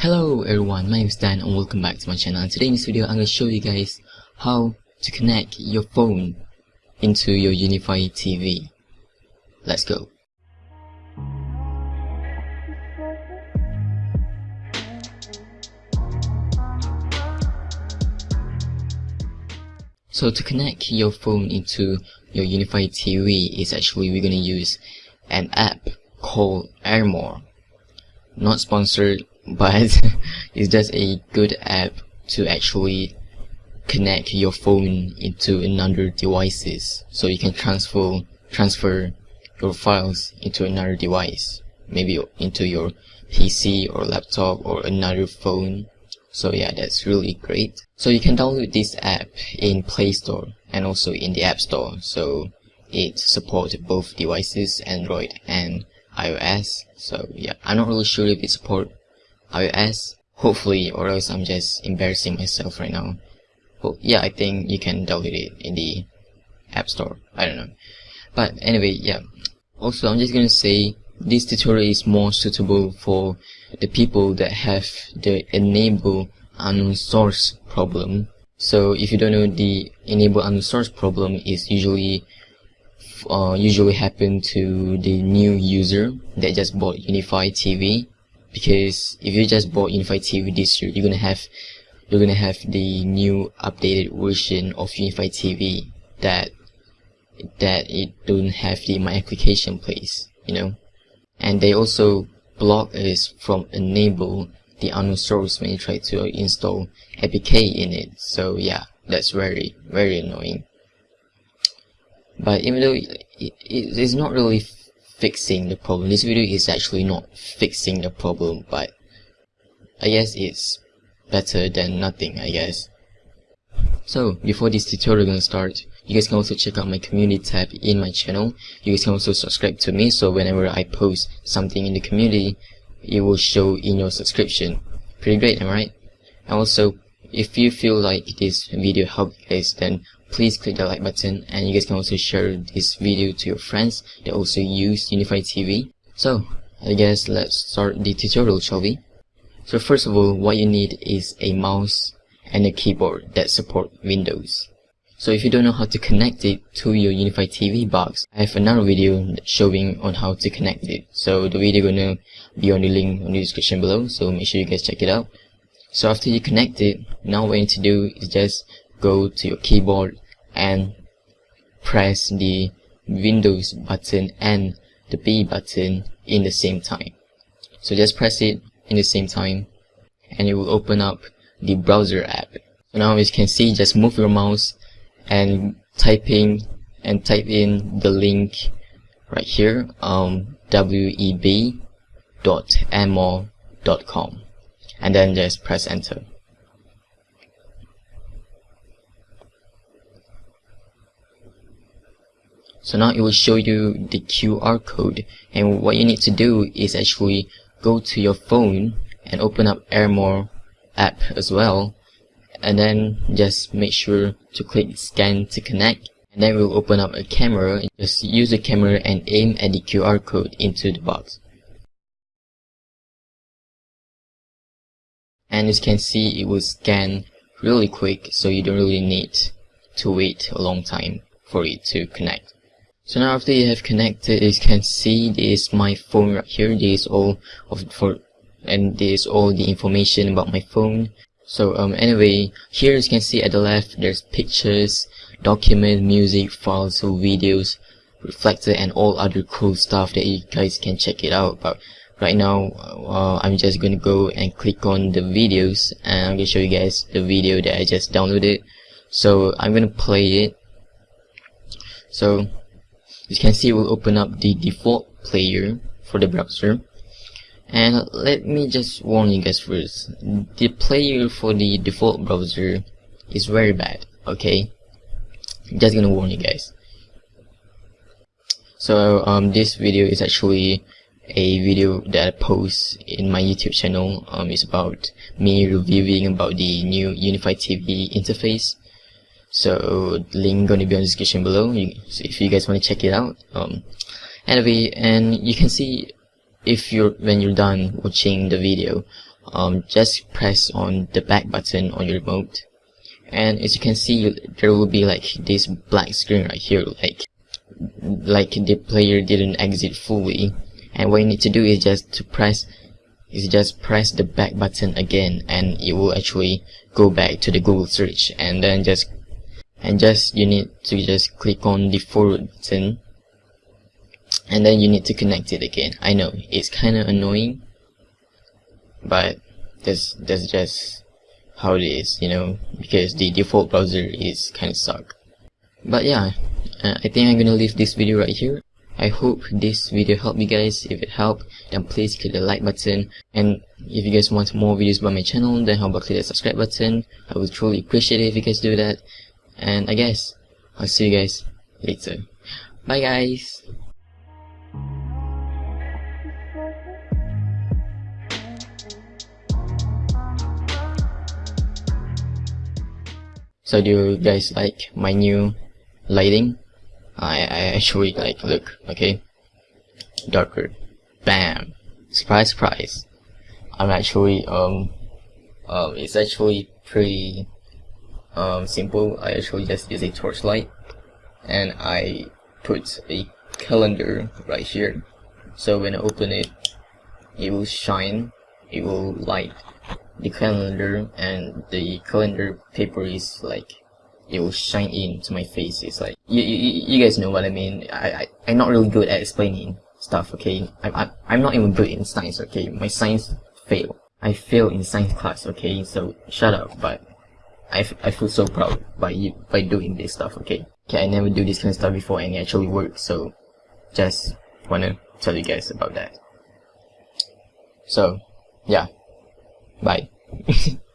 Hello everyone, my name is Dan and welcome back to my channel. And today in this video I'm going to show you guys how to connect your phone into your UniFi TV. Let's go. So to connect your phone into your UniFi TV is actually we're going to use an app called Airmore. Not sponsored, but it's just a good app to actually connect your phone into another devices. So you can transfer transfer your files into another device maybe into your PC or laptop or another phone. So yeah that's really great. So you can download this app in Play Store and also in the App Store. So it supports both devices Android and iOS so yeah I'm not really sure if it support iOS. Hopefully or else I'm just embarrassing myself right now. Well yeah I think you can download it in the App Store. I don't know. But anyway yeah. Also I'm just gonna say this tutorial is more suitable for the people that have the enable unknown source problem. So if you don't know the enable unknown source problem is usually uh, usually happen to the new user that just bought UniFi TV because if you just bought UniFi TV this year you're gonna have you're gonna have the new updated version of UniFi TV that that it don't have the my application place you know? And they also block us from enable the unknown source when you try to install APK in it. So yeah that's very very annoying but even though it, it, it's not really fixing the problem. This video is actually not fixing the problem but I guess it's better than nothing I guess. So before this tutorial gonna start you guys can also check out my community tab in my channel. You guys can also subscribe to me so whenever I post something in the community it will show in your subscription. Pretty great am I right? And also if you feel like this video helped you guys then please click the like button and you guys can also share this video to your friends that also use UniFi TV so I guess let's start the tutorial shall we so first of all what you need is a mouse and a keyboard that support Windows so if you don't know how to connect it to your UniFi TV box, I have another video showing on how to connect it. So the video gonna be on the link on the description below, so make sure you guys check it out. So after you connect it, now what you need to do is just go to your keyboard and press the Windows button and the B button in the same time. So just press it in the same time and it will open up the browser app. So now as you can see, just move your mouse and typing and type in the link right here um web.airmore.com and then just press enter so now it will show you the QR code. And what you need to do is actually go to your phone and open up Airmore app as well. And then just make sure to click scan to connect. And then we'll open up a camera and just use the camera and aim at the QR code into the box. And as you can see it will scan really quick so you don't really need to wait a long time for it to connect so now after you have connected you can see this is my phone right here this is all of for and this is all the information about my phone so um, anyway, here you can see at the left, there's pictures, document, music, files, videos, reflector, and all other cool stuff that you guys can check it out. But right now, uh, I'm just gonna go and click on the videos, and I'm gonna show you guys the video that I just downloaded. So I'm gonna play it. So you can see, we'll open up the default player for the browser. And let me just warn you guys first. The player for the default browser is very bad okay? Just gonna warn you guys. So um, this video is actually a video that I post in my YouTube channel. Um, it's about me reviewing about the new UniFi TV interface so link gonna be on the description below. You, so if you guys want to check it out um, anyway and you can see if you're when you're done watching the video um, just press on the back button on your remote. And as you can see there will be like this black screen right here like like the player didn't exit fully. And what you need to do is just to press is just press the back button again and it will actually go back to the Google search and then just and just you need to just click on the forward button and then you need to connect it again I know it's kinda annoying but that's that's just how it is you know because the default browser is kinda suck but yeah uh, I think I'm gonna leave this video right here I hope this video helped you guys. If it helped, then please click the like button. And if you guys want more videos by my channel, then how about click the subscribe button. I would truly appreciate it if you guys do that. And I guess, I'll see you guys later. Bye guys! So do you guys like my new lighting? I, I actually like look okay darker bam surprise surprise I'm actually um um it's actually pretty um simple I actually just use a torchlight and I put a calendar right here so when I open it it will shine it will light the calendar and the calendar paper is like it will shine into my face. It's like you, you, you guys know what I mean. I, I I'm not really good at explaining stuff. Okay, I'm I'm I'm not even good in science. Okay, my science fail. I fail in science class. Okay, so shut up. But I, I feel so proud by you by doing this stuff. Okay, okay. I never do this kind of stuff before and it actually works. So just wanna tell you guys about that. So yeah, bye.